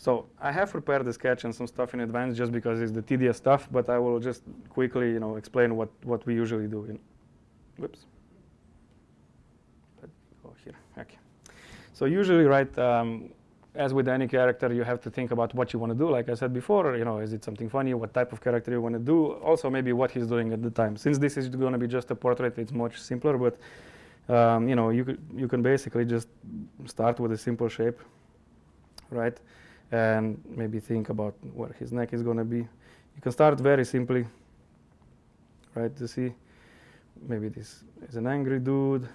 So I have prepared the sketch and some stuff in advance just because it's the tedious stuff, but I will just quickly, you know, explain what, what we usually do. In, whoops. Go here, okay. So usually, right, um, as with any character, you have to think about what you want to do. Like I said before, you know, is it something funny? What type of character you want to do? Also, maybe what he's doing at the time. Since this is going to be just a portrait, it's much simpler. But um, you know, you you can basically just start with a simple shape, right? And maybe think about where his neck is going to be. You can start very simply, right? To see, maybe this is an angry dude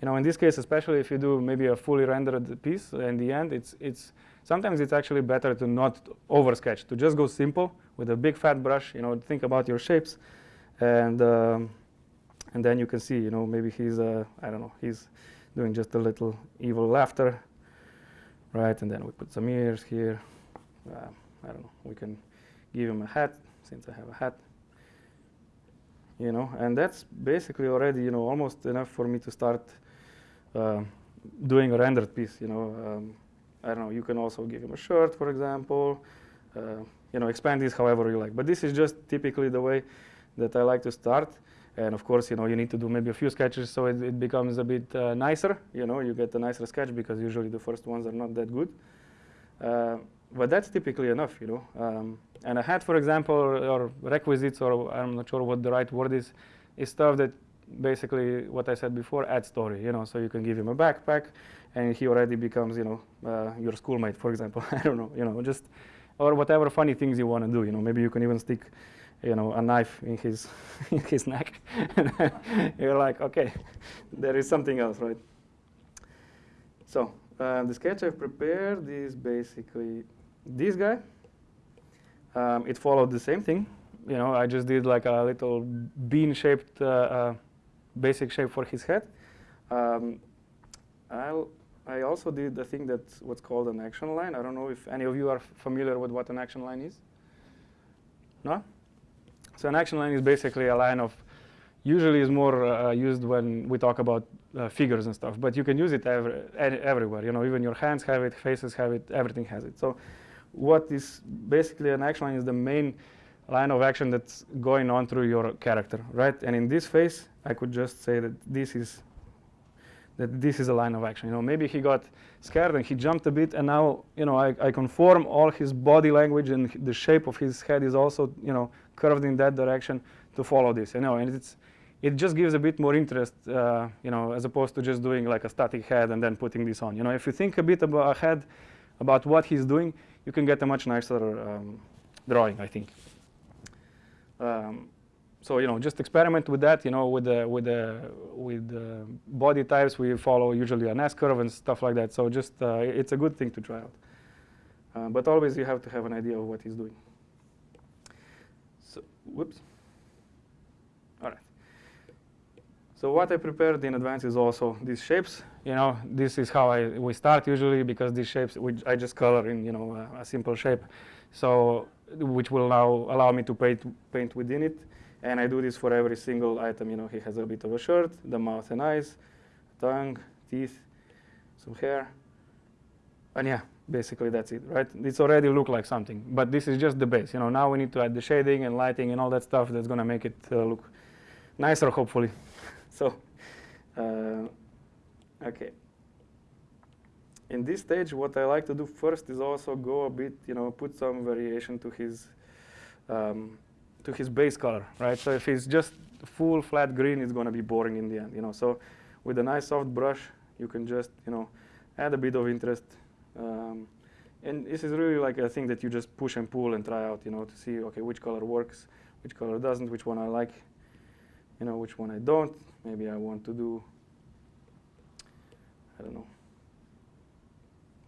you know, in this case, especially if you do maybe a fully rendered piece in the end, it's, it's sometimes it's actually better to not oversketch, to just go simple with a big fat brush, you know, think about your shapes. And, um, and then you can see, you know, maybe he's, uh, I don't know, he's doing just a little evil laughter, right? And then we put some ears here. Uh, I don't know, we can give him a hat, since I have a hat you know, and that's basically already, you know, almost enough for me to start uh, doing a rendered piece. You know, um, I don't know. You can also give him a shirt, for example. Uh, you know, expand this however you like. But this is just typically the way that I like to start. And of course, you know, you need to do maybe a few sketches so it, it becomes a bit uh, nicer. You know, you get a nicer sketch because usually the first ones are not that good. Uh, but that's typically enough, you know. Um, and a hat, for example, or, requisites, or I'm not sure what the right word is, is stuff that basically what I said before, add story, you know, so you can give him a backpack and he already becomes, you know, uh, your schoolmate, for example. I don't know, you know, just, or whatever funny things you want to do, you know, maybe you can even stick, you know, a knife in his, in his neck. You're like, okay, there is something else, right? So uh, the sketch I've prepared is basically this guy. Um, it followed the same thing. You know, I just did like a little bean-shaped uh, uh basic shape for his head. Um, i also did the thing that's what's called an action line. I don't know if any of you are familiar with what an action line is. No? So an action line is basically a line of, usually is more uh, used when we talk about uh, figures and stuff, but you can use it every, everywhere. You know, even your hands have it, faces have it, everything has it. So what is basically an action line is the main line of action that's going on through your character, right? And in this phase, I could just say that this is that this is a line of action. You know, maybe he got scared and he jumped a bit, and now you know I, I conform all his body language and the shape of his head is also you know curved in that direction to follow this. You know, and it's it just gives a bit more interest, uh, you know, as opposed to just doing like a static head and then putting this on. You know, if you think a bit about ahead about what he's doing, you can get a much nicer um, drawing, I think. Um, so you know, just experiment with that. You know, with the with the with the body types, we follow usually an S curve and stuff like that. So just uh, it's a good thing to try out. Uh, but always you have to have an idea of what he's doing. Whoops. All right. So what I prepared in advance is also these shapes. You know, this is how I we start usually because these shapes which I just color in you know a, a simple shape. So which will now allow me to paint, paint within it. And I do this for every single item. You know, he has a bit of a shirt, the mouth and eyes, tongue, teeth, some hair. And yeah, basically that's it, right? It's already look like something, but this is just the base. You know, now we need to add the shading and lighting and all that stuff that's going to make it uh, look nicer, hopefully. so, uh, okay in this stage, what I like to do first is also go a bit, you know, put some variation to his um, to his base color, right? So if he's just full flat green, it's going to be boring in the end, you know. So with a nice soft brush, you can just, you know, add a bit of interest. Um, and this is really like a thing that you just push and pull and try out, you know, to see, okay, which color works, which color doesn't, which one I like, you know, which one I don't. Maybe I want to do, I don't know,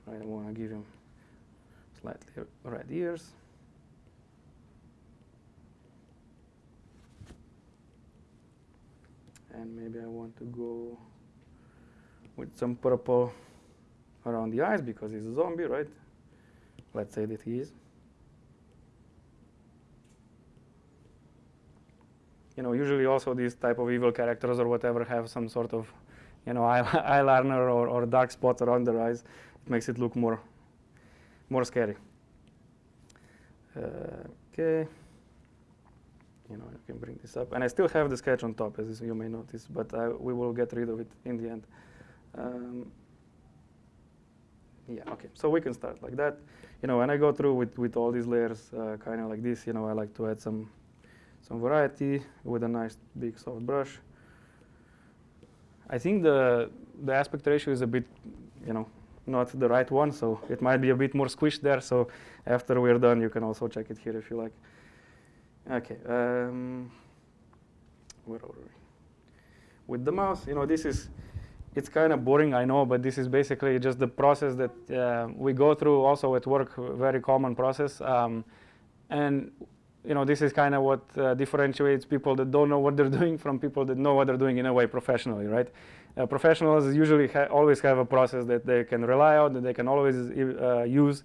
I want to give him slightly red ears. And maybe I want to go with some purple around the eyes because he's a zombie, right? Let's say that he is. You know, usually also these type of evil characters or whatever have some sort of, you know, eyeliner or, or dark spot around their eyes It makes it look more more scary. Uh, okay. You know, you can bring this up. And I still have the sketch on top, as you may notice, but I, we will get rid of it in the end. Um, yeah, okay, so we can start like that. You know, when I go through with, with all these layers, uh, kind of like this, you know, I like to add some, some variety with a nice big soft brush. I think the, the aspect ratio is a bit, you know, not the right one, so it might be a bit more squished there. So after we're done, you can also check it here if you like. Okay, um, where are we? With the mouse, you know, this is, it's kind of boring, I know, but this is basically just the process that uh, we go through also at work, very common process. Um, and, you know, this is kind of what uh, differentiates people that don't know what they're doing from people that know what they're doing in a way professionally, right? Uh, professionals usually ha always have a process that they can rely on, that they can always uh, use,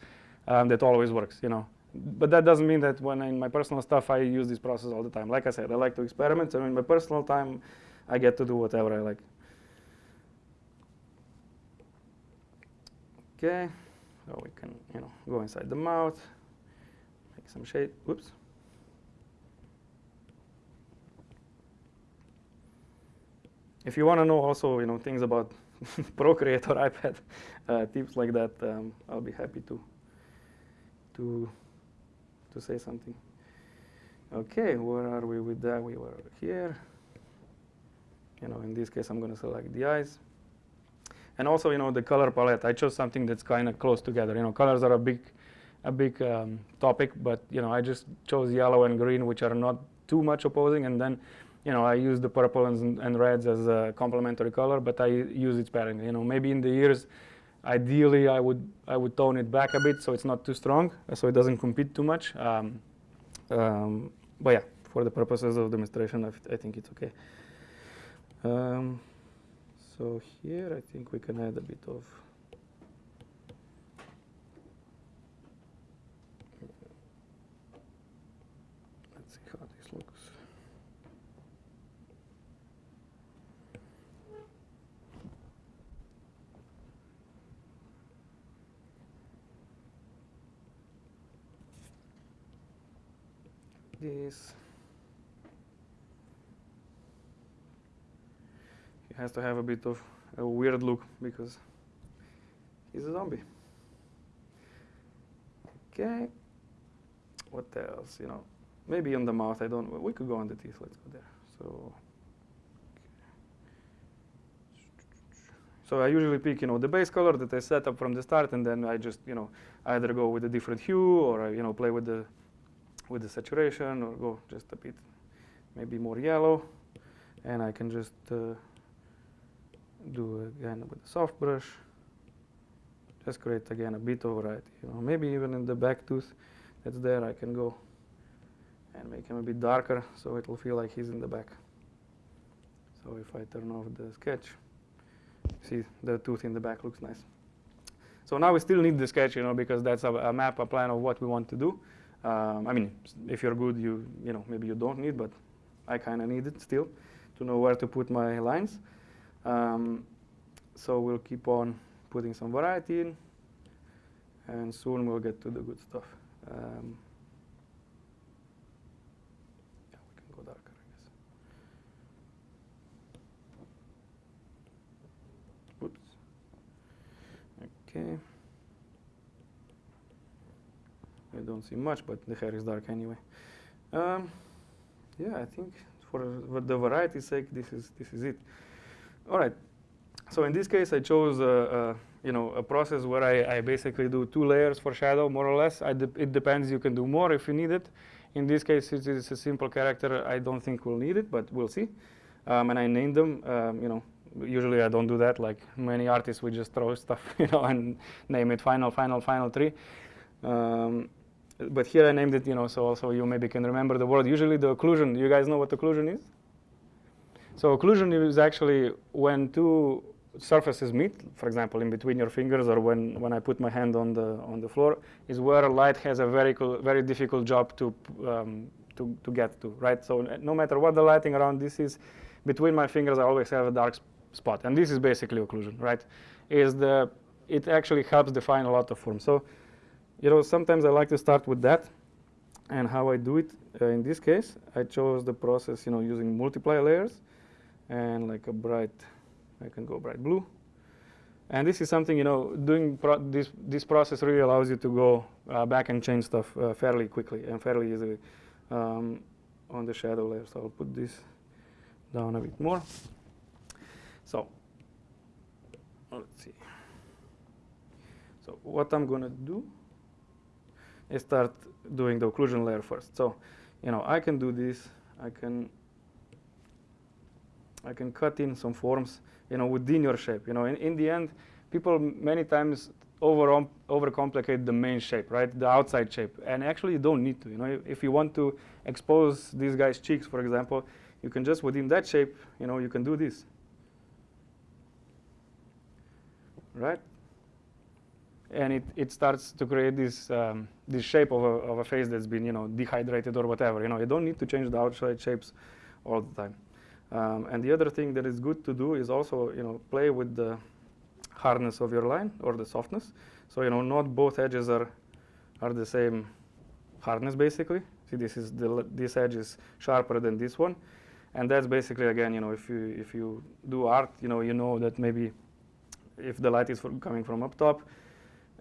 um, that always works, you know. But that doesn't mean that when in my personal stuff I use this process all the time. Like I said, I like to experiment, so in my personal time, I get to do whatever I like. Okay, so we can, you know, go inside the mouth, make some shade. Whoops. If you want to know also, you know, things about Procreate or iPad, uh, tips like that, um, I'll be happy to to to say something. Okay, where are we with that? We were here. You know, in this case, I'm going to select the eyes. And also, you know, the color palette. I chose something that's kind of close together. You know, colors are a big, a big um, topic, but you know, I just chose yellow and green, which are not too much opposing, and then you know, I use the purple and, and reds as a complementary color, but I use it sparingly. You know, maybe in the ears, ideally I would I would tone it back a bit so it's not too strong, so it doesn't compete too much. Um, um, but yeah, for the purposes of demonstration, I, I think it's okay. Um, so here I think we can add a bit of let's see how this looks this. Has to have a bit of a weird look because he's a zombie. Okay. What else? You know, maybe on the mouth. I don't. We could go on the teeth. Let's go there. So. So I usually pick, you know, the base color that I set up from the start, and then I just, you know, either go with a different hue or, I, you know, play with the with the saturation or go just a bit maybe more yellow and I can just uh, do again with the soft brush just create again a bit of variety you know maybe even in the back tooth that's there I can go and make him a bit darker so it will feel like he's in the back. So if I turn off the sketch see the tooth in the back looks nice. So now we still need the sketch you know because that's a, a map a plan of what we want to do. Um, I mean, if you're good, you you know maybe you don't need, but I kind of need it still to know where to put my lines. Um, so we'll keep on putting some variety in, and soon we'll get to the good stuff. Um, yeah, we can go darker, I guess. Oops. Okay. I don't see much, but the hair is dark anyway. Um, yeah, I think for the variety's sake, this is this is it. All right. So in this case, I chose a, a you know a process where I, I, basically do two layers for shadow, more or less. De it depends. You can do more if you need it. In this case, it is a simple character. I don't think we'll need it, but we'll see. Um, and I named them. Um, you know, usually I don't do that. Like many artists, we just throw stuff, you know, and name it final, final, final three. Um, but here I named it, you know, so also you maybe can remember the word. Usually the occlusion, you guys know what occlusion is? So occlusion is actually when two surfaces meet, for example, in between your fingers or when, when I put my hand on the, on the floor, is where light has a very, very difficult job to, um, to, to get to, right? So no matter what the lighting around this is, between my fingers I always have a dark spot. And this is basically occlusion, right? Is the, it actually helps define a lot of form. So you know, sometimes I like to start with that. And how I do it, uh, in this case, I chose the process, you know, using multiply layers and like a bright, I can go bright blue. And this is something, you know, doing this, this process really allows you to go uh, back and change stuff uh, fairly quickly and fairly easily um, on the shadow layer. So I'll put this down a bit more. So let's see. So what I'm going to do is start doing the occlusion layer first. So, you know, I can do this. I can I can cut in some forms, you know, within your shape. You know, in, in the end, people many times over overcomplicate the main shape, right? The outside shape, and actually you don't need to. You know, if you want to expose these guys' cheeks, for example, you can just within that shape, you know, you can do this, right? And it, it starts to create this um, this shape of a, of a face that's been, you know, dehydrated or whatever. You know, you don't need to change the outside shapes all the time. Um, and the other thing that is good to do is also, you know, play with the hardness of your line or the softness. So, you know, not both edges are, are the same hardness basically. See, this is the, this edge is sharper than this one. And that's basically, again, you know, if you, if you do art, you know, you know that maybe if the light is coming from up top,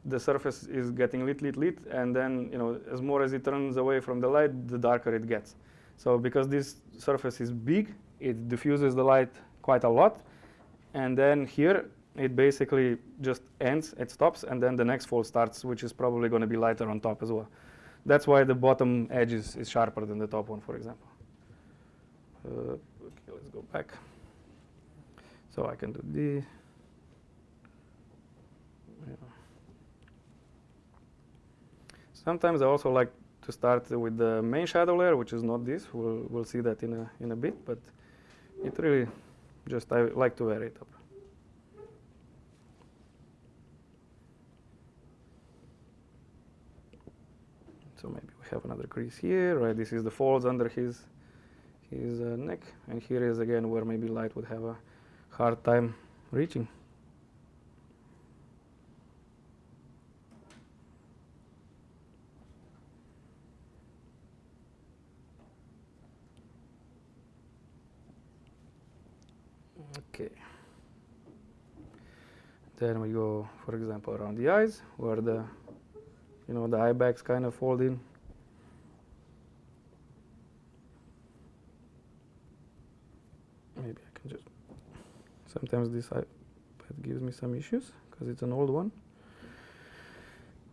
the surface is getting lit, lit, lit, and then, you know, as more as it turns away from the light, the darker it gets. So because this surface is big, it diffuses the light quite a lot. And then here, it basically just ends, it stops, and then the next fold starts, which is probably going to be lighter on top as well. That's why the bottom edge is, is sharper than the top one, for example. Uh, okay, let's go back. So I can do this. Sometimes I also like to start with the main shadow layer, which is not this. We'll, we'll see that in a, in a bit, but it really just, I like to vary it up. So maybe we have another crease here, right? This is the folds under his, his uh, neck. And here is again where maybe light would have a hard time reaching. Okay. Then we go, for example, around the eyes, where the, you know, the eye bags kind of fold in. Maybe I can just, sometimes this iPad gives me some issues because it's an old one,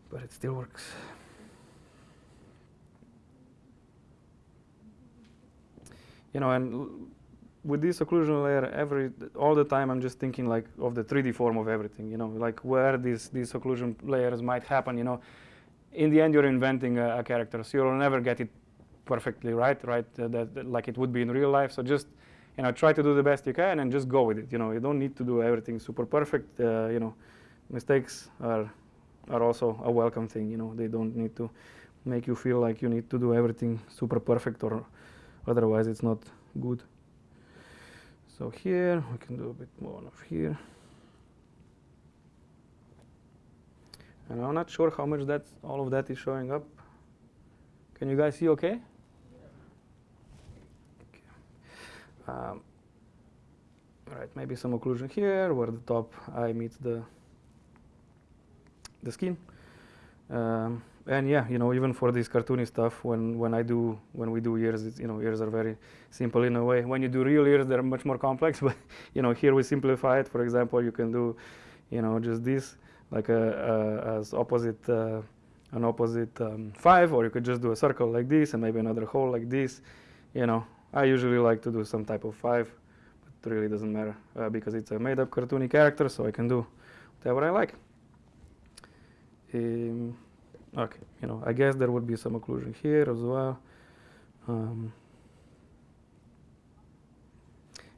but it still works. You know, and with this occlusion layer, every all the time I'm just thinking like of the 3D form of everything. You know, like where these these occlusion layers might happen. You know, in the end you're inventing a, a character, so you'll never get it perfectly right, right? Uh, that, that, like it would be in real life. So just you know, try to do the best you can and just go with it. You know, you don't need to do everything super perfect. Uh, you know, mistakes are are also a welcome thing. You know, they don't need to make you feel like you need to do everything super perfect or otherwise it's not good. So here, we can do a bit more of here. And I'm not sure how much that all of that is showing up. Can you guys see okay? Um, right, maybe some occlusion here where the top eye meets the the skin. Um, and yeah, you know, even for this cartoony stuff, when when I do when we do ears, you know, ears are very simple in a way. When you do real ears, they're much more complex. But you know, here we simplify it. For example, you can do, you know, just this like a, a as opposite uh, an opposite um, five, or you could just do a circle like this and maybe another hole like this. You know, I usually like to do some type of five, but it really doesn't matter uh, because it's a made-up cartoony character, so I can do whatever I like. Um, Okay, you know, I guess there would be some occlusion here as well. Um,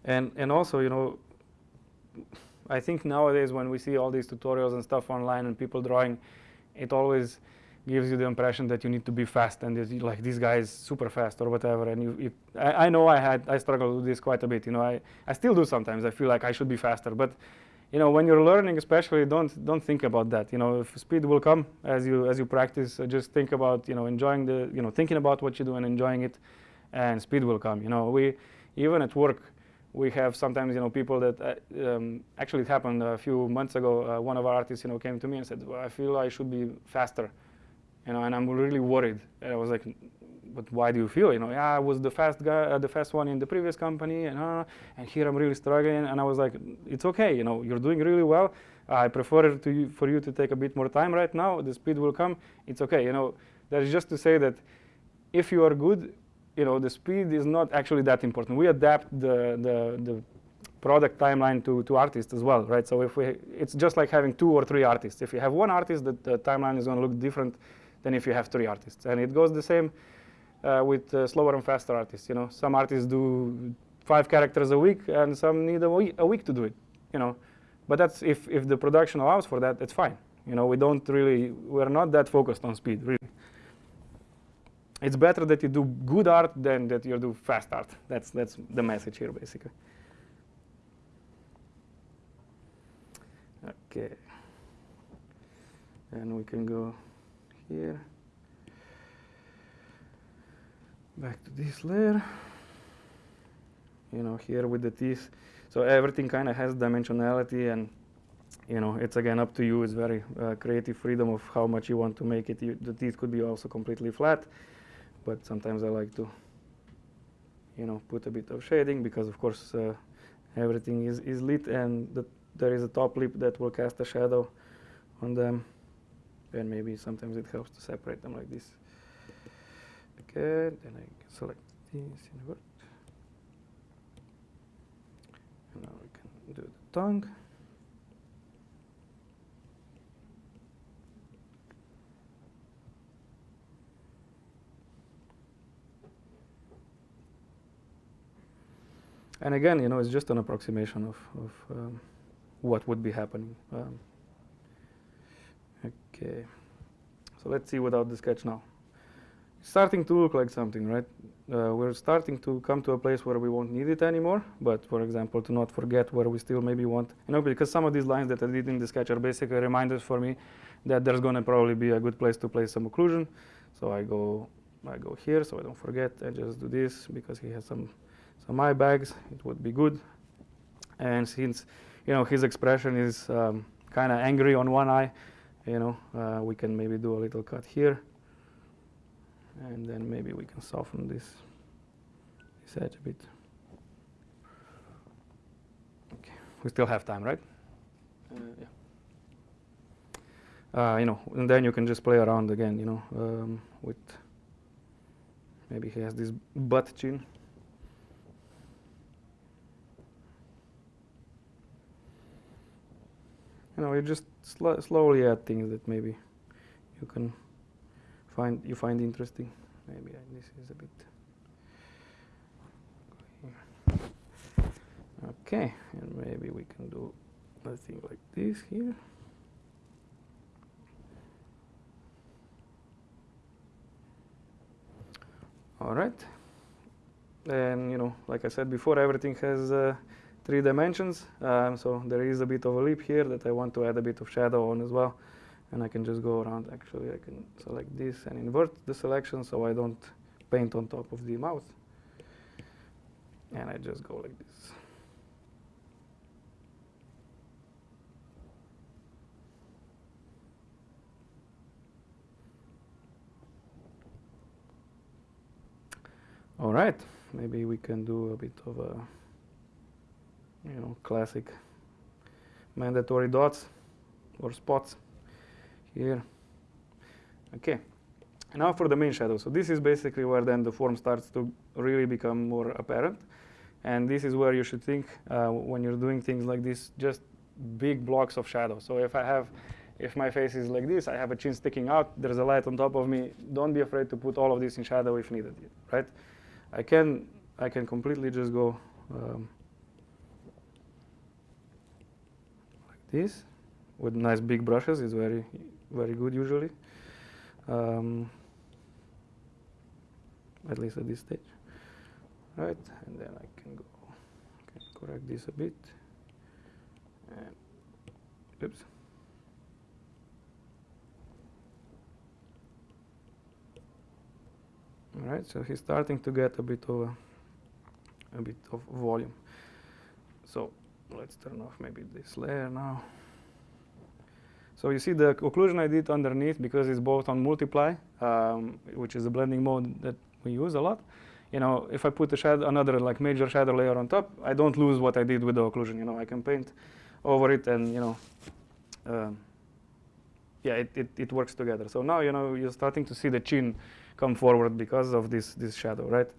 and and also, you know, I think nowadays when we see all these tutorials and stuff online and people drawing, it always gives you the impression that you need to be fast and like this guy is super fast or whatever. And you, you I, I, know I had I struggle with this quite a bit. You know, I I still do sometimes. I feel like I should be faster, but you know, when you're learning, especially, don't don't think about that. You know, if speed will come as you as you practice, uh, just think about you know enjoying the you know thinking about what you do and enjoying it, and speed will come. You know, we even at work, we have sometimes you know people that uh, um, actually it happened a few months ago. Uh, one of our artists you know came to me and said, well, I feel I should be faster, you know, and I'm really worried. And I was like, but why do you feel? You know, yeah, I was the fast guy, uh, the fast one in the previous company, and uh, and here I'm really struggling. And I was like, it's okay. You know, you're doing really well. I prefer to for you to take a bit more time right now. The speed will come. It's okay. You know, that is just to say that if you are good, you know, the speed is not actually that important. We adapt the the, the product timeline to, to artists as well, right? So if we, it's just like having two or three artists. If you have one artist, the, the timeline is going to look different than if you have three artists. And it goes the same with uh, slower and faster artists. You know, some artists do five characters a week, and some need a week, a week to do it. You know, but that's if if the production allows for that, it's fine. You know, we don't really we're not that focused on speed really. It's better that you do good art than that you do fast art. That's that's the message here basically. Okay. And we can go here back to this layer. You know, here with the teeth. So everything kind of has dimensionality and you know, it's again up to you. It's very uh, creative freedom of how much you want to make it. You, the teeth could be also completely flat, but sometimes I like to, you know, put a bit of shading because of course uh, everything is, is lit and the, there is a top lip that will cast a shadow on them. And maybe sometimes it helps to separate them like this. Okay, then I select this invert. And now we can do the tongue. And again, you know, it's just an approximation of, of um, what would be happening. Um, okay, so let's see without the sketch now starting to look like something, right? Uh, we're starting to come to a place where we won't need it anymore, but for example, to not forget where we still maybe want, you know, because some of these lines that I did in the sketch are basically reminders for me that there's going to probably be a good place to place some occlusion. So I go, I go here, so I don't forget, I just do this because he has some, some eye bags, it would be good. And since, you know, his expression is um, kind of angry on one eye, you know, uh, we can maybe do a little cut here and then maybe we can soften this, this edge a bit. Okay, we still have time, right? Uh, yeah. Uh, you know, and then you can just play around again, you know, um, with maybe he has this butt chin. You know, you just sl slowly add things that maybe you can find you find interesting. Maybe this is a bit. Okay, and maybe we can do a thing like this here. All right. And you know, like I said before, everything has uh, three dimensions. Um, so there is a bit of a lip here that I want to add a bit of shadow on as well and I can just go around actually I can select this and invert the selection so I don't paint on top of the mouth and I just go like this. All right maybe we can do a bit of a you know classic mandatory dots or spots here. Okay, now for the main shadow. So this is basically where then the form starts to really become more apparent. And this is where you should think uh, when you're doing things like this, just big blocks of shadow. So if I have, if my face is like this, I have a chin sticking out, there's a light on top of me, don't be afraid to put all of this in shadow if needed, right? I can, I can completely just go um, like this with nice big brushes, it's very very good usually, um, at least at this stage. Right, and then I can go, correct this a bit, and Oops. All right, so he's starting to get a bit of a, a bit of volume. So let's turn off maybe this layer now. So you see the occlusion I did underneath because it's both on multiply, um, which is a blending mode that we use a lot. You know, if I put a shadow, another like major shadow layer on top, I don't lose what I did with the occlusion. You know, I can paint over it and you know, um, yeah, it, it, it works together. So now you know you're starting to see the chin come forward because of this this shadow, right?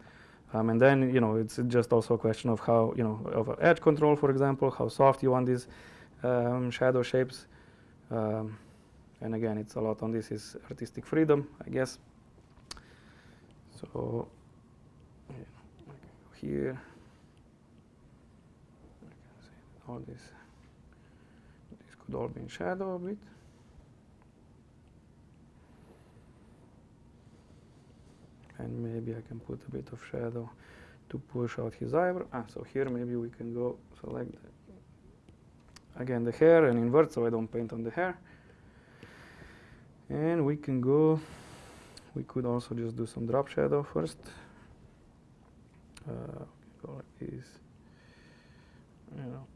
Um, and then you know it's just also a question of how you know of edge control, for example, how soft you want these um, shadow shapes. Um, and again, it's a lot on this is artistic freedom, I guess. So here, all this. This could all be in shadow a bit. and maybe I can put a bit of shadow to push out his eyebrow. Ah, so here maybe we can go select again the hair and invert so I don't paint on the hair. And we can go, we could also just do some drop shadow first. Uh, like this, you know.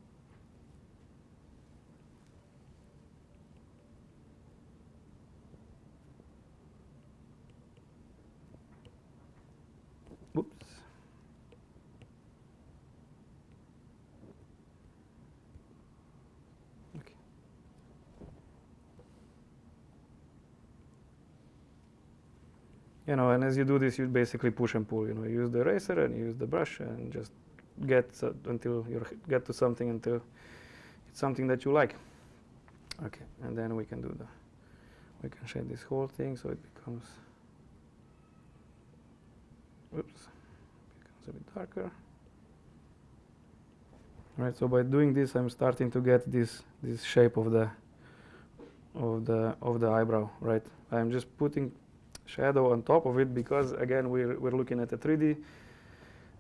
Whoops. Okay. You know, and as you do this, you basically push and pull. You know, you use the eraser and you use the brush and just get uh, until you get to something until it's something that you like. Okay, and then we can do the, we can shade this whole thing so it becomes Oops, becomes a bit darker. Right, so by doing this, I'm starting to get this this shape of the of the of the eyebrow. Right, I'm just putting shadow on top of it because again we're we're looking at a 3D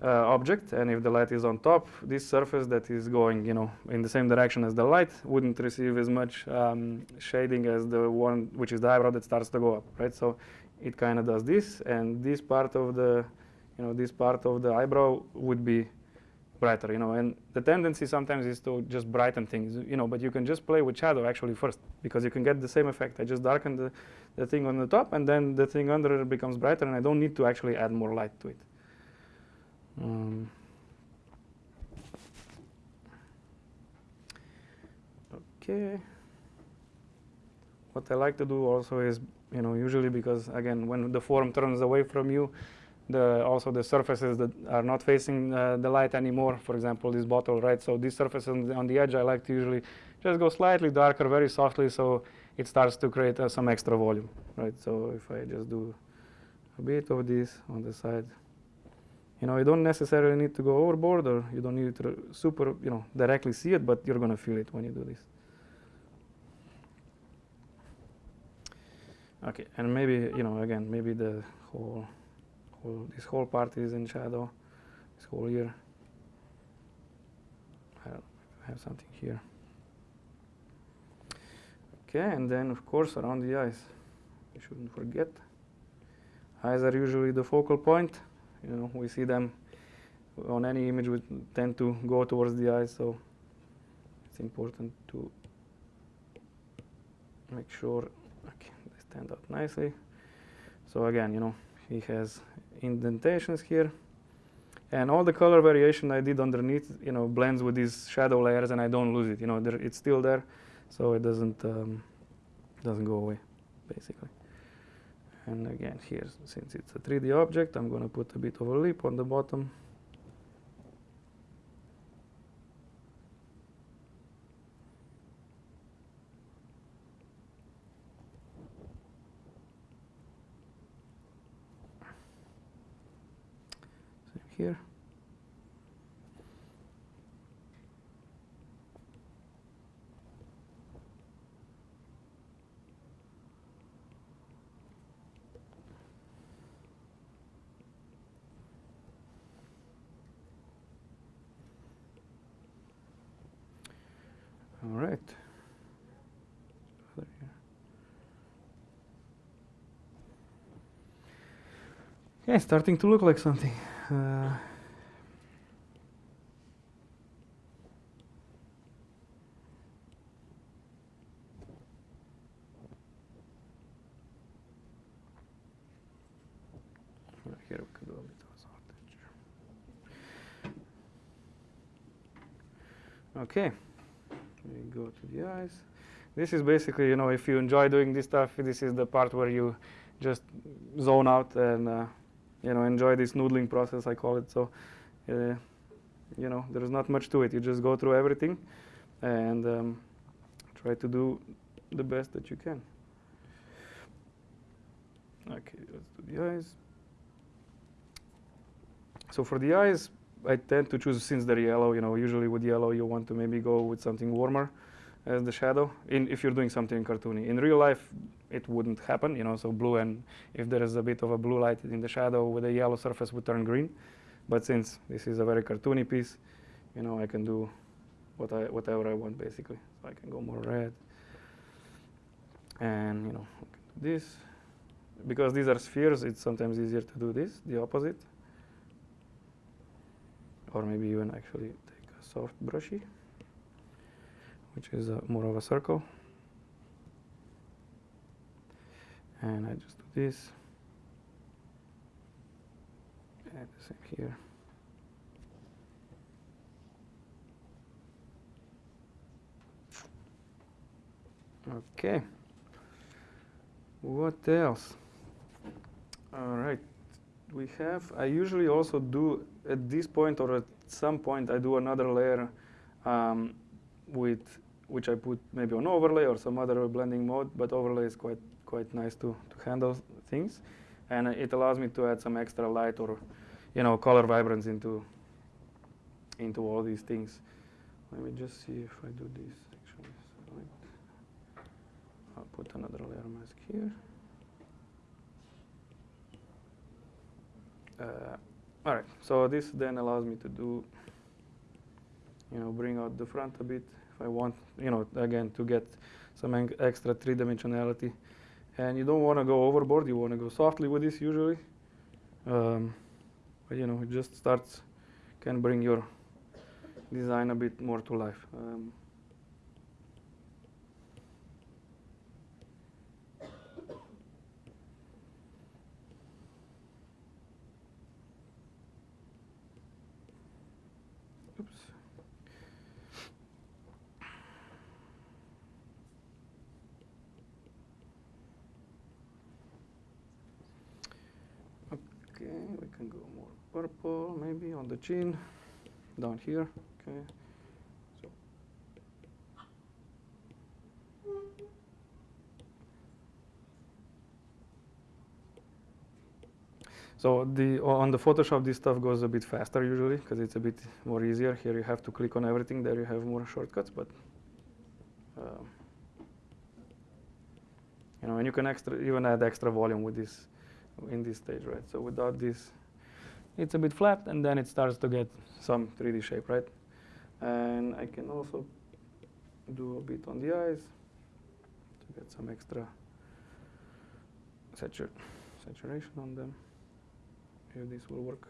uh, object, and if the light is on top, this surface that is going, you know, in the same direction as the light wouldn't receive as much um, shading as the one which is the eyebrow that starts to go up. Right, so it kind of does this, and this part of the you know, this part of the eyebrow would be brighter, you know, and the tendency sometimes is to just brighten things, you know, but you can just play with shadow actually first because you can get the same effect. I just darken the, the thing on the top and then the thing under it becomes brighter and I don't need to actually add more light to it. Um, okay. What I like to do also is, you know, usually because again, when the form turns away from you, the also the surfaces that are not facing uh, the light anymore. For example, this bottle, right? So these surfaces on the, on the, edge, I like to usually just go slightly darker, very softly, so it starts to create uh, some extra volume, right? So if I just do a bit of this on the side, you know, you don't necessarily need to go overboard, or you don't need to super, you know, directly see it, but you're gonna feel it when you do this. Okay, and maybe, you know, again, maybe the whole whole, this whole part is in shadow, this whole here. I don't have something here. Okay, and then of course around the eyes, you shouldn't forget. Eyes are usually the focal point. You know, we see them on any image. We tend to go towards the eyes, so it's important to make sure okay, they stand out nicely. So again, you know, he has indentations here. And all the color variation I did underneath, you know, blends with these shadow layers, and I don't lose it. You know, it's still there, so it doesn't um, doesn't go away, basically. And again, here, since it's a 3D object, I'm going to put a bit of a lip on the bottom. here. All right. Yeah, starting to look like something. Uh. Okay, we go to the eyes. This is basically, you know, if you enjoy doing this stuff, this is the part where you just zone out and, uh, you know, enjoy this noodling process, I call it. So, uh, you know, there's not much to it. You just go through everything and um, try to do the best that you can. Okay, let's do the eyes. So for the eyes, I tend to choose since they're yellow. You know, usually with yellow, you want to maybe go with something warmer as the shadow. In if you're doing something cartoony. In real life, it wouldn't happen. You know, so blue and if there is a bit of a blue light in the shadow with a yellow surface would turn green. But since this is a very cartoony piece, you know, I can do what I whatever I want basically. So I can go more red. And you know, this because these are spheres, it's sometimes easier to do this, the opposite. Or maybe even actually take a soft brushy, which is a, more of a circle. And I just do this. And the same here. Okay. What else? All right. We have, I usually also do at this point or at some point I do another layer um, with which I put maybe on overlay or some other blending mode, but overlay is quite quite nice to, to handle things. And it allows me to add some extra light or you know color vibrance into into all these things. Let me just see if I do this actually. I'll put another layer mask here. Uh, all right, so this then allows me to do, you know, bring out the front a bit if I want, you know, again, to get some extra three-dimensionality. And you don't want to go overboard, you want to go softly with this usually. Um, but, you know, it just starts, can bring your design a bit more to life. Um, purple maybe on the chin, down here, okay. So. So the on the Photoshop, this stuff goes a bit faster usually because it's a bit more easier. Here you have to click on everything. There you have more shortcuts, but uh, you know, and you can extra even add extra volume with this in this stage, right? So without this, it's a bit flat and then it starts to get some 3D shape, right? And I can also do a bit on the eyes to get some extra satur saturation on them. If this will work.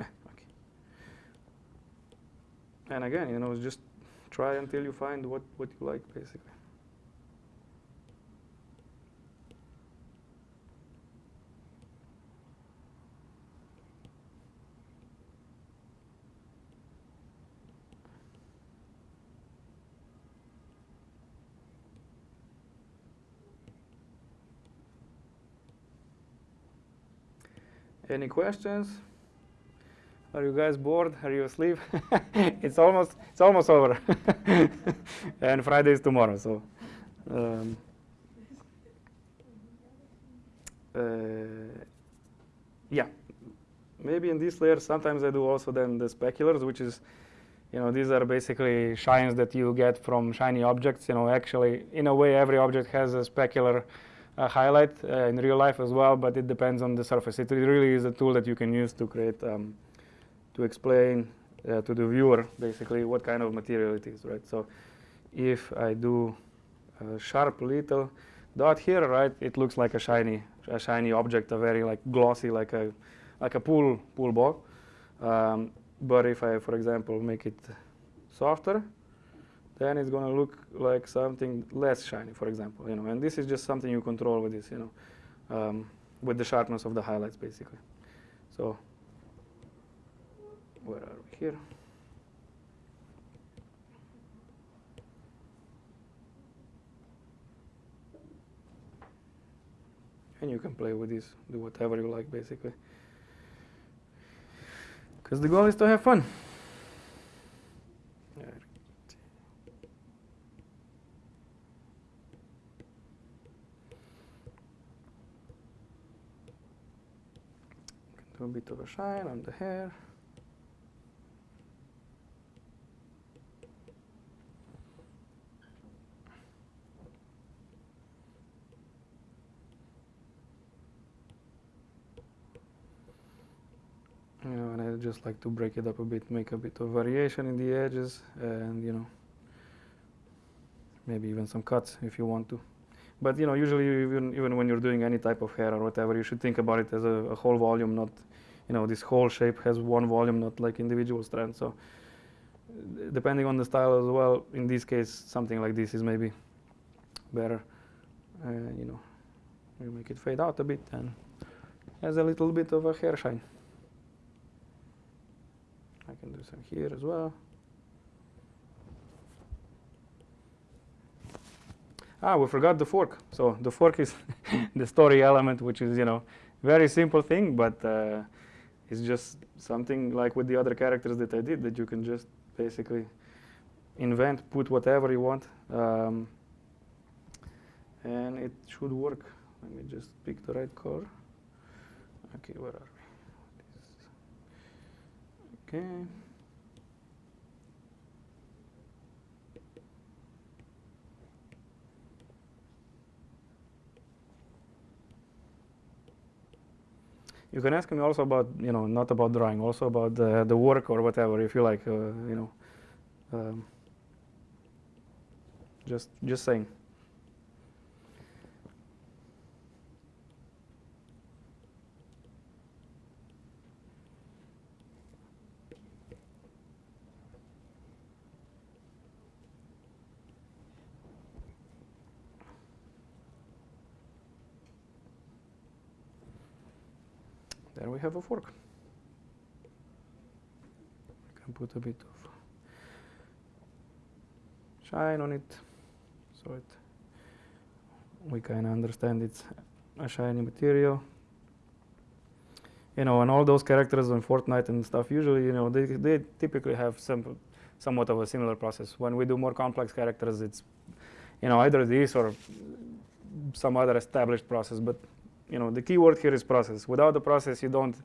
Eh, okay. And again, you know, just try until you find what, what you like, basically. Any questions? Are you guys bored? Are you asleep? it's almost it's almost over, and Friday is tomorrow. So, um, uh, yeah, maybe in this layer sometimes I do also then the speculars, which is, you know, these are basically shines that you get from shiny objects. You know, actually, in a way, every object has a specular uh, highlight uh, in real life as well, but it depends on the surface. It really is a tool that you can use to create, um, to explain uh, to the viewer basically what kind of material it is, right? So if I do a sharp little dot here, right, it looks like a shiny a shiny object, a very like glossy, like a like a pool pool ball. Um, but if I, for example, make it softer, then it's going to look like something less shiny, for example. You know, and this is just something you control with this, you know, um, with the sharpness of the highlights, basically. So, where are we here? And you can play with this, do whatever you like, basically. Because the goal is to have fun. A bit of a shine on the hair. You know, and I just like to break it up a bit, make a bit of variation in the edges, and you know, maybe even some cuts if you want to. But you know, usually even even when you're doing any type of hair or whatever, you should think about it as a, a whole volume, not you know this whole shape has one volume, not like individual strands. So depending on the style as well, in this case, something like this is maybe better. Uh, you know, we make it fade out a bit and has a little bit of a hair shine. I can do some here as well. Ah, we forgot the fork. So the fork is the story element, which is, you know, very simple thing, but uh, it's just something like with the other characters that I did that you can just basically invent, put whatever you want, um, and it should work. Let me just pick the right color. Okay, where are we? Okay. You can ask me also about, you know, not about drawing, also about the, the work or whatever, if you like, uh, you know. Um, just, just saying. Fork. I can put a bit of shine on it so it we can understand it's a shiny material. You know, and all those characters on Fortnite and stuff, usually, you know, they, they typically have some, somewhat of a similar process. When we do more complex characters, it's, you know, either this or some other established process. But you know, the key word here is process. Without the process, you don't,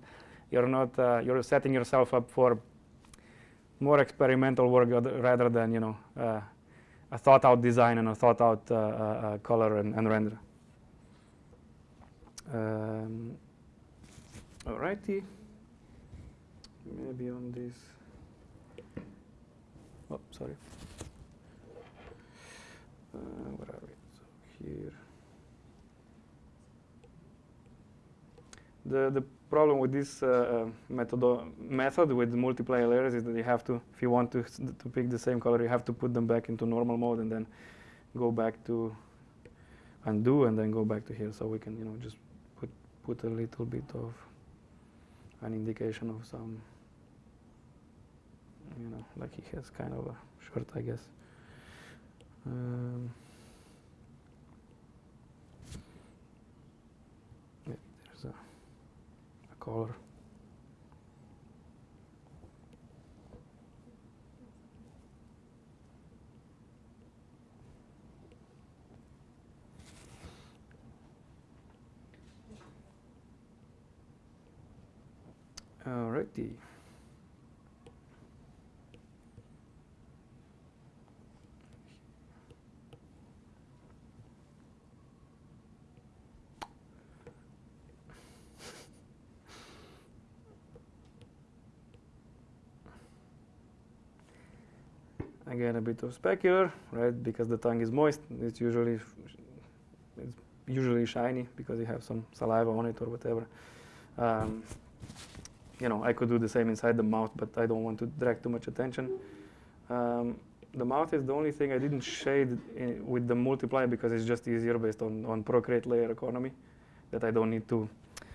you're not, uh, you're setting yourself up for more experimental work rather than, you know, uh, a thought out design and a thought out uh, uh, uh color and, and render. Um, alrighty, maybe on this, oh, sorry. Uh, where are we? So here. The, the problem with this uh, method, method with multiply layers is that you have to, if you want to, to pick the same color, you have to put them back into normal mode and then go back to undo and then go back to here. So we can, you know, just put, put a little bit of an indication of some, you know, like he has kind of a shirt, I guess. Um, color. Alrighty. Again, a bit of specular, right? Because the tongue is moist, it's usually, it's, usually shiny because you have some saliva on it or whatever. Um, you know, I could do the same inside the mouth, but I don't want to drag too much attention. Um, the mouth is the only thing I didn't shade with the multiply because it's just easier based on, on Procreate layer economy that I don't need to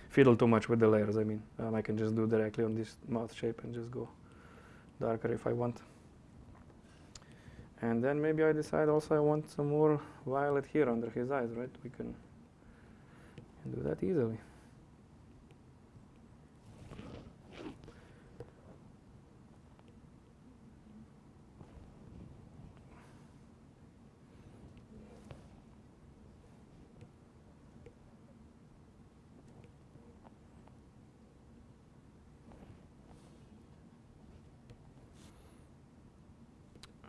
fiddle too much with the layers. I mean, um, I can just do directly on this mouth shape and just go darker if I want. And then maybe I decide also I want some more violet here under his eyes, right? We can, do that easily.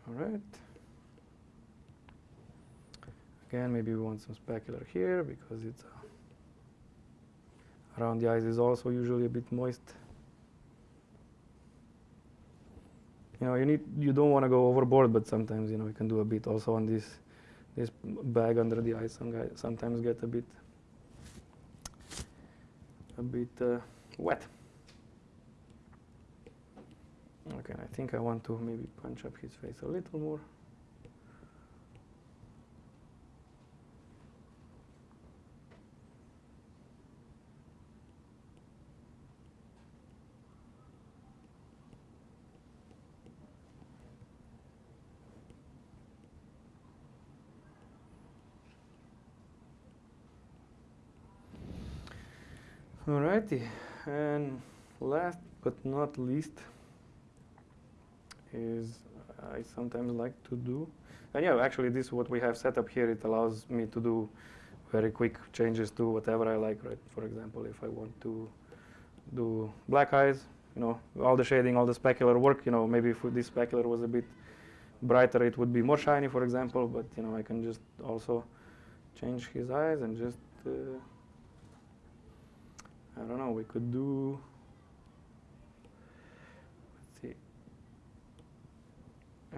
All right. Again, maybe we want some specular here because it's uh, around the eyes is also usually a bit moist. You know, you need you don't want to go overboard, but sometimes you know you can do a bit also on this this bag under the eyes. Some guys sometimes get a bit a bit uh, wet. Okay, I think I want to maybe punch up his face a little more. Alrighty, and last but not least, is I sometimes like to do. And yeah, actually this what we have set up here. It allows me to do very quick changes to whatever I like, right? For example, if I want to do black eyes, you know, all the shading, all the specular work, you know, maybe if this specular was a bit brighter, it would be more shiny, for example, but, you know, I can just also change his eyes and just, uh, I don't know, we could do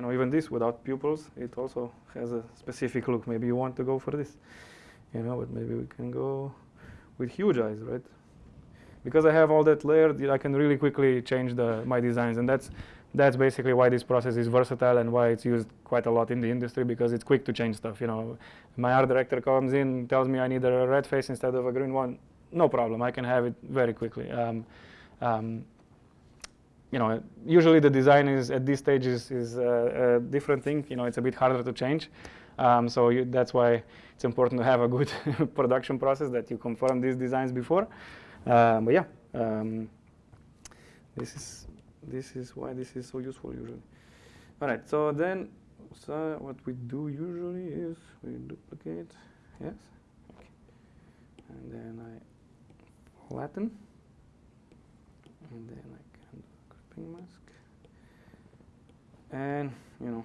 you know, even this without pupils, it also has a specific look. Maybe you want to go for this, you know, but maybe we can go with huge eyes, right? Because I have all that layer, I can really quickly change the, my designs, and that's that's basically why this process is versatile and why it's used quite a lot in the industry because it's quick to change stuff. You know, my art director comes in, tells me I need a red face instead of a green one. No problem, I can have it very quickly. Um, um, you know, usually the design is at this stage is, is a, a different thing. You know, it's a bit harder to change. Um, so you, that's why it's important to have a good production process that you confirm these designs before. Um, but yeah, um, this is this is why this is so useful usually. All right, so then so what we do usually is we duplicate, yes, okay. and then I flatten, and then I mask. And, you know,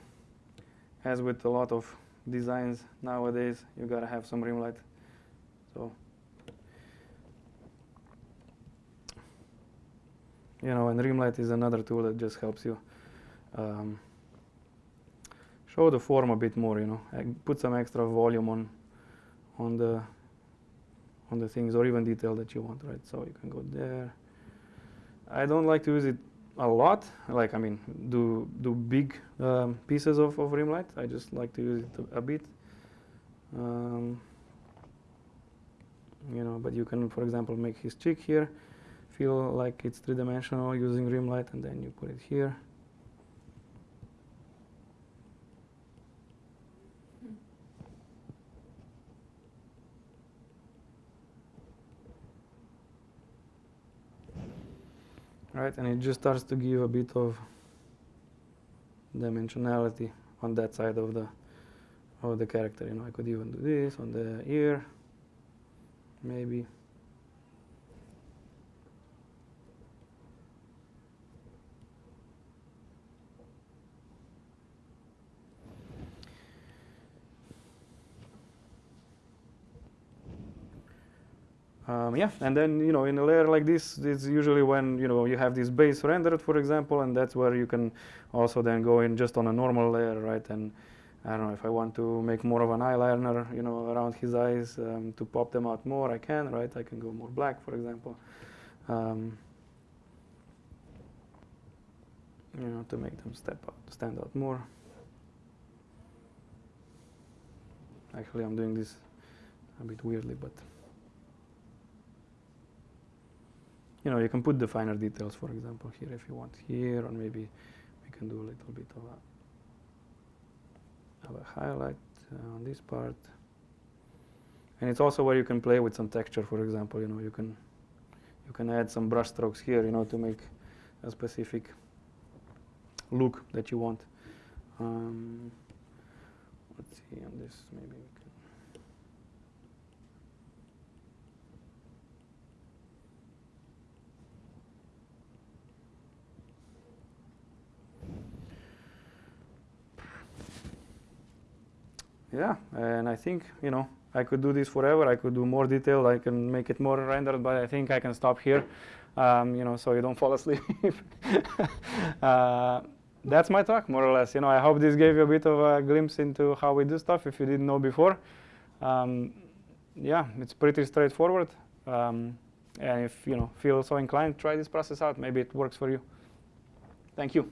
as with a lot of designs nowadays, you gotta have some rim light. So, you know, and rim light is another tool that just helps you um, show the form a bit more, you know, put some extra volume on, on the, on the things or even detail that you want, right? So you can go there. I don't like to use it a lot. Like I mean, do do big um, pieces of, of rim light. I just like to use it a, bit. Um, you know, but you can, for example, make his cheek here feel like it's three-dimensional using rim light, and then you put it here. Right? And it just starts to give a bit of dimensionality on that side of the of the character. You know, I could even do this on the ear, maybe. Um, yeah, and then you know in a layer like this, it's usually when you know you have this base rendered, for example, and that's where you can also then go in just on a normal layer, right, and I don't know if I want to make more of an eyeliner, you know, around his eyes um, to pop them out more. I can, right? I can go more black, for example. Um, you know, to make them step out, stand out more. Actually, I'm doing this a bit weirdly, but you know, you can put the finer details, for example, here if you want here, or maybe we can do a little bit of a, of a highlight on this part. And it's also where you can play with some texture, for example, you know, you can you can add some brush strokes here, you know, to make a specific look that you want. Um, let's see on this, maybe Yeah, and I think, you know, I could do this forever. I could do more detail. I can make it more rendered, but I think I can stop here, um, you know, so you don't fall asleep. uh, that's my talk, more or less. You know, I hope this gave you a bit of a glimpse into how we do stuff if you didn't know before. Um, yeah, it's pretty straightforward. Um, and if you know feel so inclined, try this process out. Maybe it works for you. Thank you.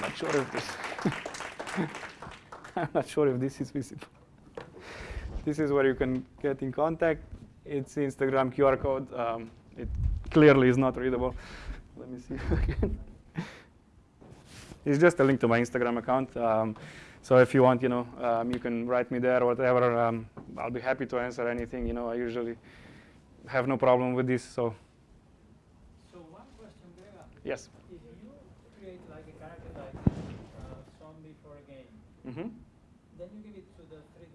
I'm not sure if this. I'm not sure if this is visible. This is where you can get in contact. It's Instagram QR code. Um, it clearly is not readable. Let me see again. it's just a link to my Instagram account. Um, so if you want, you know, um, you can write me there or whatever. Um, I'll be happy to answer anything. You know, I usually have no problem with this. So. So one question, Grega. Yes. If you create like a character like uh, zombie for a game, Mm -hmm. then you give it to the 3D,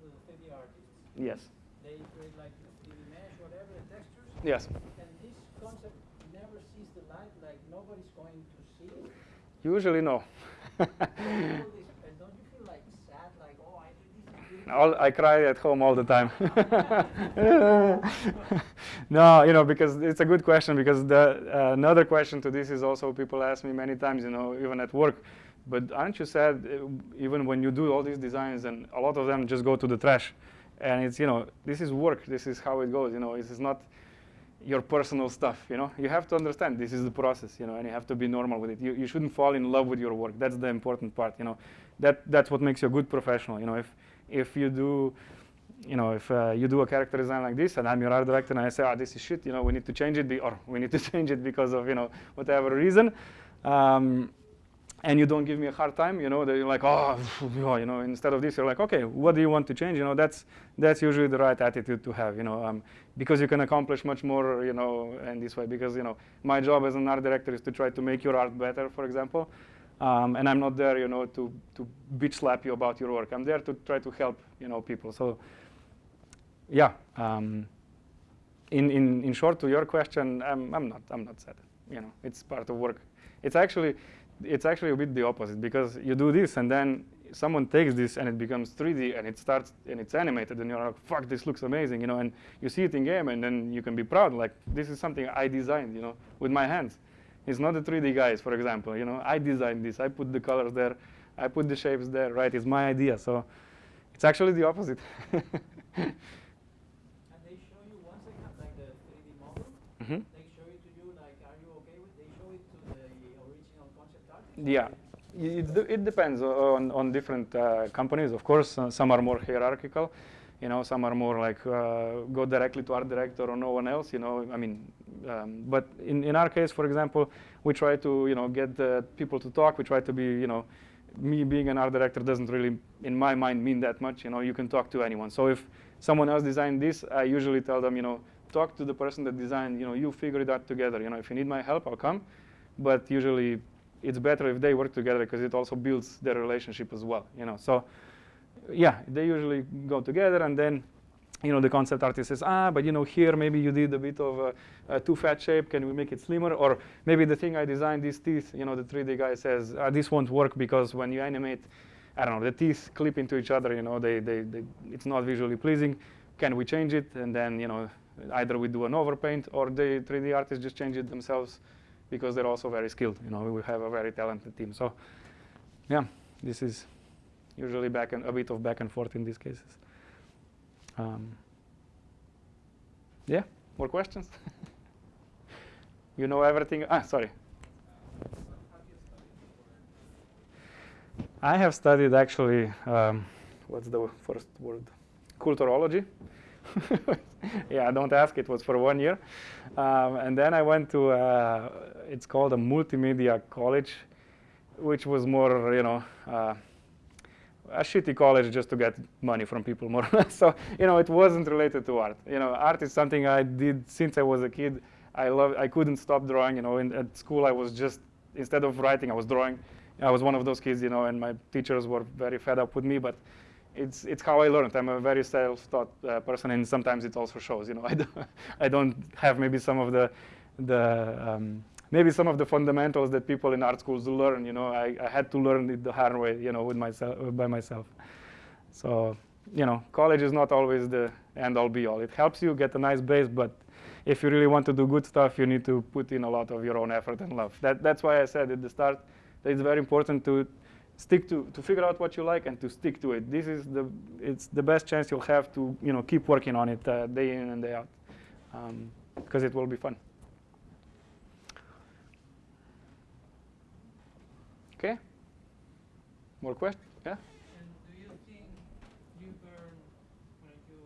to the 3D artists. Yes. They create like a 3D mesh, whatever, the textures. Yes. And this concept never sees the light, like nobody's going to see it. Usually no. All this, and don't you feel like sad, like, oh, I did this, I did all, I cry at home all the time. no, you know, because it's a good question. Because the uh, another question to this is also people ask me many times, you know, even at work. But aren't you sad uh, even when you do all these designs and a lot of them just go to the trash? And it's you know, this is work. This is how it goes. You know, this is not your personal stuff. You know, you have to understand this is the process. You know, and you have to be normal with it. You you shouldn't fall in love with your work. That's the important part. You know, that that's what makes you a good professional. You know, if if you do you know, if uh, you do a character design like this and I'm your art director and I say, oh, this is shit, you know, we need to change it, or we need to change it because of, you know, whatever reason, um, and you don't give me a hard time, you know, that you're like, oh, you know, instead of this, you're like, okay, what do you want to change? You know, that's, that's usually the right attitude to have, you know, um, because you can accomplish much more, you know, in this way, because, you know, my job as an art director is to try to make your art better, for example, um, and I'm not there, you know, to, to bitch slap you about your work. I'm there to try to help, you know, people. So yeah, um, in, in, in short to your question, I'm, I'm, not, I'm not sad. You know, it's part of work. It's actually, it's actually a bit the opposite because you do this and then someone takes this and it becomes 3D and it starts and it's animated and you're like, fuck, this looks amazing, you know, and you see it in game and then you can be proud, like, this is something I designed, you know, with my hands. It's not the 3D guys, for example, you know, I designed this, I put the colors there, I put the shapes there, right, it's my idea, so it's actually the opposite. And they show you, once they have like the 3D model, Mhm. they show it to you, like, are you okay with, they show it to the original concept artist? Yeah, it, it depends on, on different uh, companies. Of course, uh, some are more hierarchical. You know, some are more like uh, go directly to art director or no one else. You know, I mean, um, but in, in our case, for example, we try to you know get uh, people to talk. We try to be you know, me being an art director doesn't really, in my mind, mean that much. You know, you can talk to anyone. So if someone else designed this, I usually tell them, you know, talk to the person that designed. You know, you figure it out together. You know, if you need my help, I'll come. But usually it's better if they work together because it also builds their relationship as well, you know. So yeah, they usually go together and then you know, the concept artist says, ah, but you know, here maybe you did a bit of a, a too fat shape. Can we make it slimmer? Or maybe the thing I designed, these teeth, you know, the 3D guy says, ah, this won't work because when you animate, I don't know, the teeth clip into each other, you know, they, they, they, it's not visually pleasing. Can we change it? And then, you know, either we do an overpaint or the 3D artists just change it themselves because they're also very skilled. You know, we have a very talented team. So, yeah, this is usually back and a bit of back and forth in these cases. Um, yeah, more questions? you know everything? Ah, sorry. I have studied actually, um, what's the first word? Culturology. yeah, don't ask, it was for one year. Um, and then I went to, uh, it's called a multimedia college, which was more, you know, uh, a shitty college just to get money from people more or less. so you know it wasn't related to art. You know art is something i did since i was a kid. I love i couldn't stop drawing you know. In, at school i was just instead of writing i was drawing. I was one of those kids you know and my teachers were very fed up with me but it's it's how i learned i'm a very self-taught uh, person and sometimes it also shows you know i don't i don't have maybe some of the the um, maybe some of the fundamentals that people in art schools learn, you know, I, I had to learn it the hard way, you know, with myself, by myself. So, you know, college is not always the end all be all. It helps you get a nice base, but if you really want to do good stuff, you need to put in a lot of your own effort and love. That, that's why I said at the start that it's very important to stick to, to figure out what you like and to stick to it. This is the, it's the best chance you'll have to, you know, keep working on it uh, day in and day out, because um, it will be fun. Okay. More questions? Yeah. And do you think you learn when you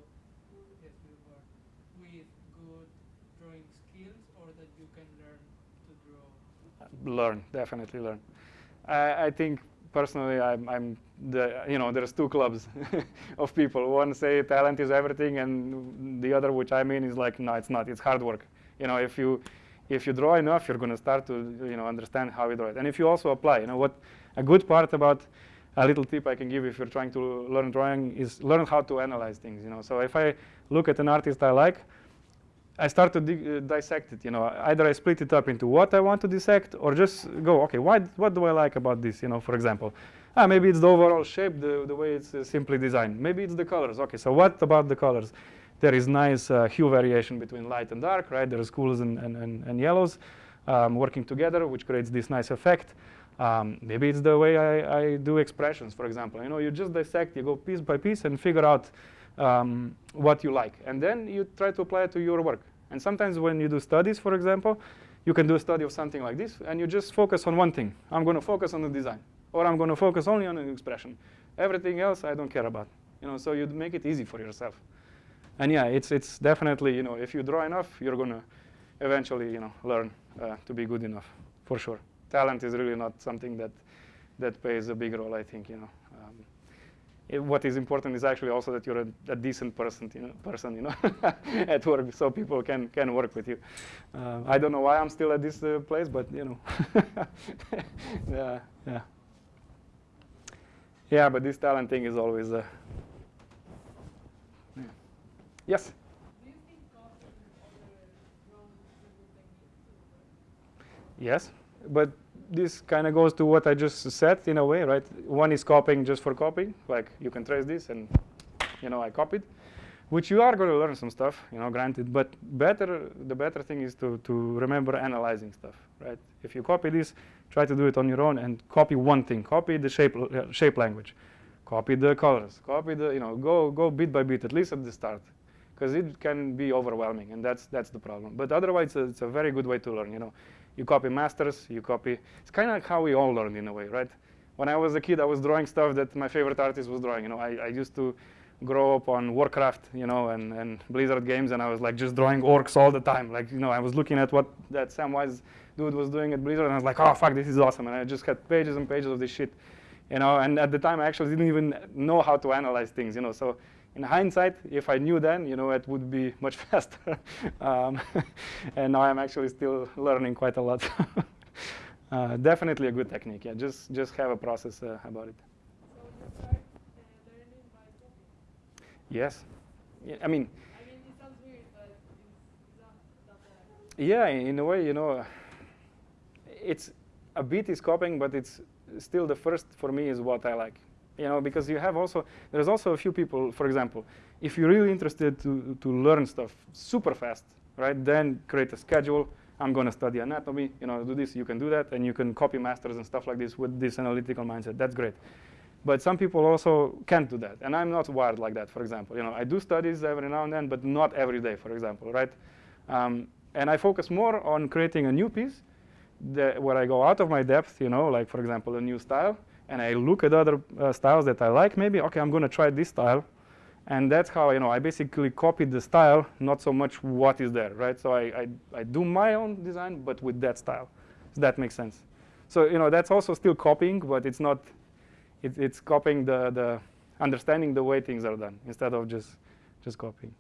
yes you learn with good drawing skills, or that you can learn to draw? Learn, definitely learn. I, I think personally, I'm, I'm the you know there's two clubs of people. One say talent is everything, and the other, which I mean, is like no, it's not. It's hard work. You know, if you if you draw enough, you're going to start to you know understand how you draw it. And if you also apply, you know what a good part about a little tip I can give if you're trying to learn drawing is learn how to analyze things. You know, so if I look at an artist I like, I start to uh, dissect it. You know, either I split it up into what I want to dissect, or just go, okay, why, what do I like about this? You know, for example, ah, maybe it's the overall shape, the the way it's uh, simply designed. Maybe it's the colors. Okay, so what about the colors? There is nice uh, hue variation between light and dark, right? There's cools and, and, and, and yellows um, working together, which creates this nice effect. Um, maybe it's the way I, I, do expressions, for example. You know, you just dissect, you go piece by piece and figure out um, what you like. And then you try to apply it to your work. And sometimes when you do studies, for example, you can do a study of something like this, and you just focus on one thing. I'm going to focus on the design, or I'm going to focus only on an expression. Everything else I don't care about. You know, so you make it easy for yourself. And yeah, it's it's definitely you know if you draw enough, you're going to eventually you know learn uh, to be good enough for sure. Talent is really not something that that plays a big role. I think you know. It, what is important is actually also that you're a, a decent person, you know, person, you know, at work, so people can can work with you. Uh, I don't know why I'm still at this uh, place, but you know, yeah, yeah, yeah. But this talent thing is always. Uh, yeah. Yes. Yes, but this kind of goes to what I just said in a way, right? One is copying just for copying, like you can trace this and, you know, I copied, which you are going to learn some stuff, you know, granted, but better, the better thing is to, to remember analyzing stuff, right? If you copy this, try to do it on your own and copy one thing, copy the shape, uh, shape language, copy the colors, copy the, you know, go, go bit by bit, at least at the start, because it can be overwhelming and that's, that's the problem. But otherwise, it's a, it's a very good way to learn, you know. You copy masters, you copy. It's kind of like how we all learn in a way, right? When I was a kid, I was drawing stuff that my favorite artist was drawing. You know, I, I used to grow up on Warcraft, you know, and, and Blizzard games, and I was like just drawing orcs all the time. Like, you know, I was looking at what that Samwise dude was doing at Blizzard, and I was like, oh, fuck, this is awesome. And I just had pages and pages of this shit, you know, and at the time, I actually didn't even know how to analyze things, you know, so in hindsight, if I knew then, you know, it would be much faster. um, and now I'm actually still learning quite a lot. uh, definitely a good technique. Yeah, just just have a process uh, about it. So start uh. Yes, yeah, I mean. Weird, but it's, not that. Yeah, in a way, you know, it's a bit is copying, but it's still the first for me is what I like you know, because you have also, there's also a few people, for example, if you're really interested to, to learn stuff super fast, right, then create a schedule, I'm going to study anatomy, you know, do this, you can do that, and you can copy masters and stuff like this with this analytical mindset. That's great. But some people also can't do that, and I'm not wired like that. For example, you know, I do studies every now and then, but not every day. For example, right? Um, and I focus more on creating a new piece where I go out of my depth, you know, like for example, a new style, and I look at other uh, styles that I like. Maybe okay, I'm going to try this style, and that's how you know I basically copied the style, not so much what is there, right? So I, I, I do my own design, but with that style. Does that make sense? So you know that's also still copying, but it's not. It, it's copying the the understanding the way things are done instead of just just copying.